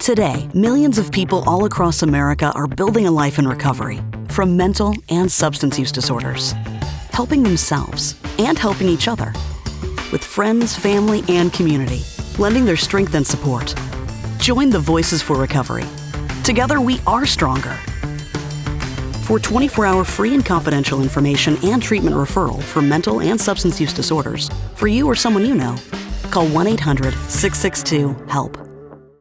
Today, millions of people all across America are building a life in recovery from mental and substance use disorders, helping themselves and helping each other with friends, family, and community, lending their strength and support. Join the Voices for Recovery. Together, we are stronger. For 24 hour free and confidential information and treatment referral for mental and substance use disorders, for you or someone you know, call 1 800 662 HELP.